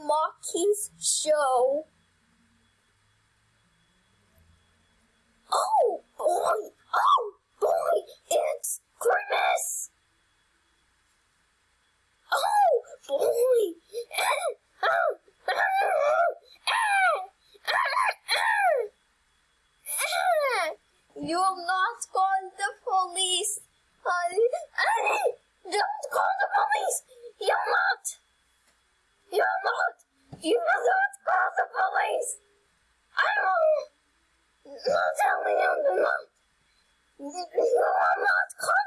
Rocky's show. Oh boy! Oh boy! It's Christmas! Oh boy! You will not call the police. I, don't call the police. You're not. You're not. You not call the police. I will not tell you to not. You not call